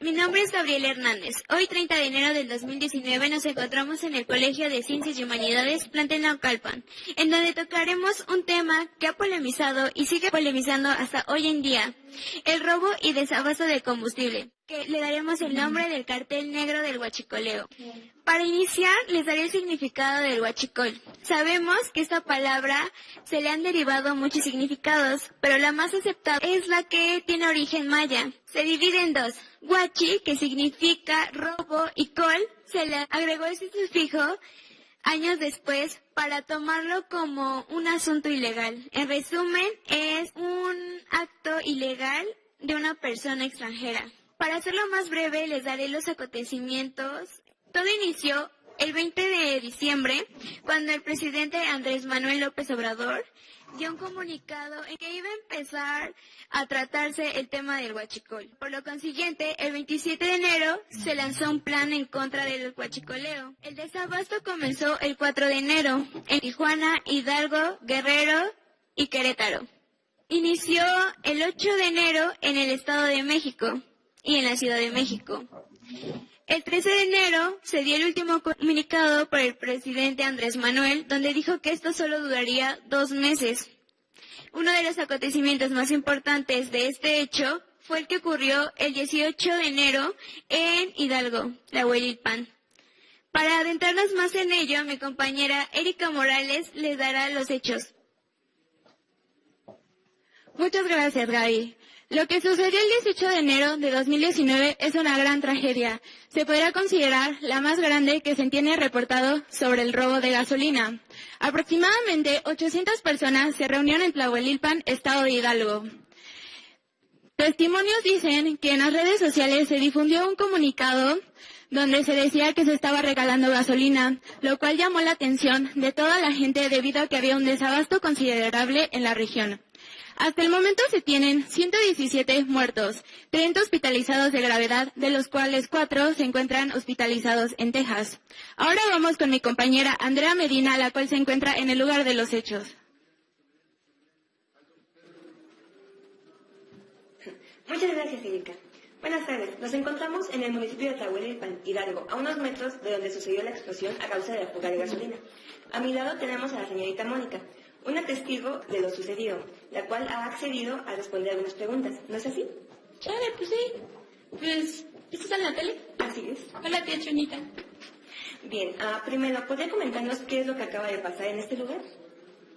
mi nombre es Gabriel Hernández. Hoy 30 de enero del 2019 nos encontramos en el Colegio de Ciencias y Humanidades Plantel Naucalpan, en donde tocaremos un tema que ha polemizado y sigue polemizando hasta hoy en día, el robo y desabasto de combustible, que le daremos el nombre del cartel negro del huachicoleo. Para iniciar, les daré el significado del huachicol. Sabemos que esta palabra se le han derivado muchos significados, pero la más aceptada es la que tiene origen maya. Se divide en dos. Huachi, que significa robo, y col, se le agregó ese sufijo años después para tomarlo como un asunto ilegal. En resumen, es un acto ilegal de una persona extranjera. Para hacerlo más breve, les daré los acontecimientos. Todo inició el 20 de diciembre, cuando el presidente Andrés Manuel López Obrador dio un comunicado en que iba a empezar a tratarse el tema del huachicol. Por lo consiguiente, el 27 de enero se lanzó un plan en contra del huachicoleo. El desabasto comenzó el 4 de enero en Tijuana, Hidalgo, Guerrero y Querétaro. Inició el 8 de enero en el Estado de México y en la Ciudad de México. El 13 de enero se dio el último comunicado por el presidente Andrés Manuel, donde dijo que esto solo duraría dos meses. Uno de los acontecimientos más importantes de este hecho fue el que ocurrió el 18 de enero en Hidalgo, la Huelilpan. Para adentrarnos más en ello, mi compañera Erika Morales les dará los hechos. Muchas gracias, Gaby. Lo que sucedió el 18 de enero de 2019 es una gran tragedia. Se podrá considerar la más grande que se tiene reportado sobre el robo de gasolina. Aproximadamente 800 personas se reunieron en Tlahuelilpan, estado de Hidalgo. Testimonios dicen que en las redes sociales se difundió un comunicado donde se decía que se estaba regalando gasolina, lo cual llamó la atención de toda la gente debido a que había un desabasto considerable en la región. Hasta el momento se tienen 117 muertos, 30 hospitalizados de gravedad, de los cuales 4 se encuentran hospitalizados en Texas. Ahora vamos con mi compañera Andrea Medina, la cual se encuentra en el lugar de los hechos. Muchas gracias, Erika. Buenas tardes. Nos encontramos en el municipio de Tlahuelilpan, Hidalgo, a unos metros de donde sucedió la explosión a causa de la fuga de gasolina. A mi lado tenemos a la señorita Mónica, una testigo de lo sucedido, la cual ha accedido a responder algunas preguntas. ¿No es así? Chale, pues sí. Pues, ¿estás en la tele? Así es. Hola, tía Chonita. Bien, ah, primero, ¿podría comentarnos qué es lo que acaba de pasar en este lugar?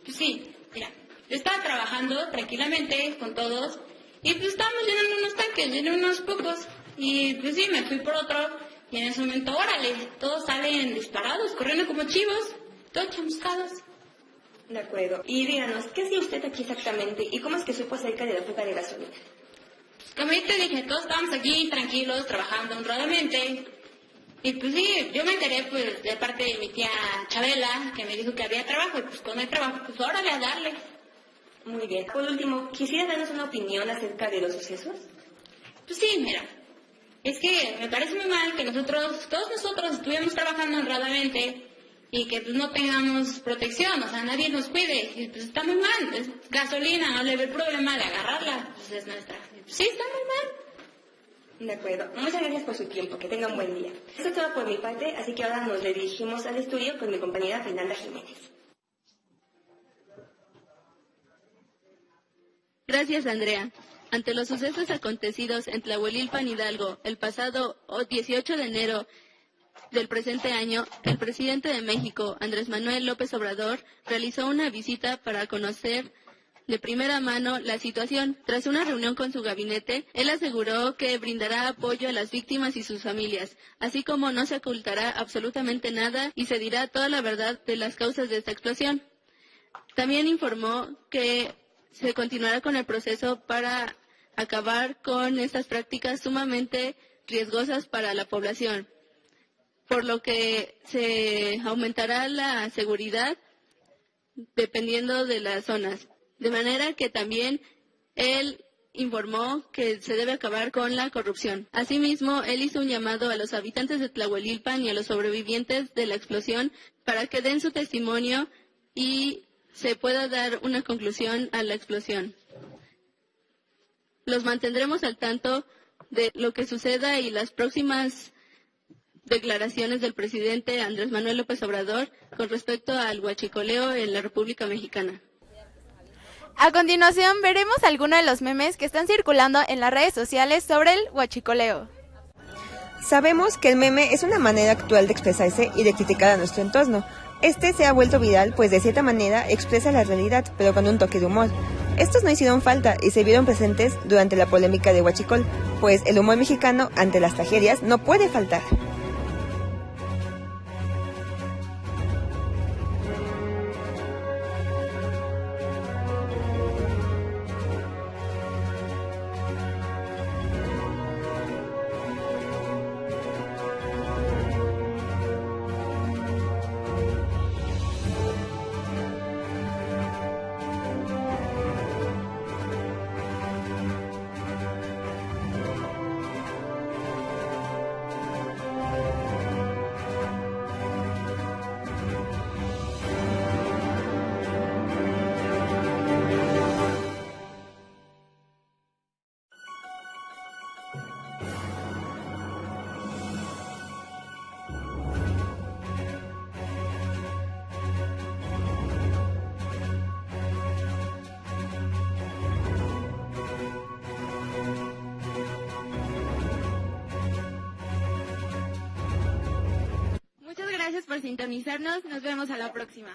Pues sí, mira, yo estaba trabajando tranquilamente con todos y pues estábamos llenando unos tanques, llenando unos pocos y pues sí, me fui por otro y en ese momento, órale, todos salen disparados, corriendo como chivos, todos chamuscados. De acuerdo. Y díganos, ¿qué hacía usted aquí exactamente y cómo es que supo acerca de la fuga de gasolina? Como ya te dije, todos estábamos aquí tranquilos, trabajando honradamente. Y pues sí, yo me enteré pues de parte de mi tía Chabela, que me dijo que había trabajo, y pues cuando hay trabajo, pues órale a darle. Muy bien. Por último, ¿quisiera darnos una opinión acerca de los sucesos? Pues sí, mira, es que me parece muy mal que nosotros, todos nosotros estuvimos trabajando honradamente y que pues no tengamos protección, o sea, nadie nos cuide, y pues está muy mal, es gasolina, no le ve el problema de agarrarla, pues es nuestra. Sí, está muy mal. De acuerdo. Muchas gracias por su tiempo. Que tenga un buen día. Eso es todo por mi parte, así que ahora nos dirigimos al estudio con mi compañera Fernanda Jiménez. Gracias, Andrea. Ante los sucesos acontecidos en Tlahuelilpan Hidalgo el pasado 18 de enero del presente año, el presidente de México, Andrés Manuel López Obrador, realizó una visita para conocer de primera mano la situación. Tras una reunión con su gabinete, él aseguró que brindará apoyo a las víctimas y sus familias, así como no se ocultará absolutamente nada y se dirá toda la verdad de las causas de esta explosión. También informó que se continuará con el proceso para acabar con estas prácticas sumamente riesgosas para la población, por lo que se aumentará la seguridad dependiendo de las zonas. De manera que también él informó que se debe acabar con la corrupción. Asimismo, él hizo un llamado a los habitantes de Tlahuelilpan y a los sobrevivientes de la explosión para que den su testimonio y se pueda dar una conclusión a la explosión. Los mantendremos al tanto de lo que suceda y las próximas declaraciones del presidente Andrés Manuel López Obrador con respecto al huachicoleo en la República Mexicana. A continuación veremos algunos de los memes que están circulando en las redes sociales sobre el huachicoleo. Sabemos que el meme es una manera actual de expresarse y de criticar a nuestro entorno. Este se ha vuelto viral pues de cierta manera expresa la realidad, pero con un toque de humor. Estos no hicieron falta y se vieron presentes durante la polémica de Huachicol, pues el humor mexicano ante las tragedias no puede faltar. Sintonizarnos. Nos vemos a la próxima.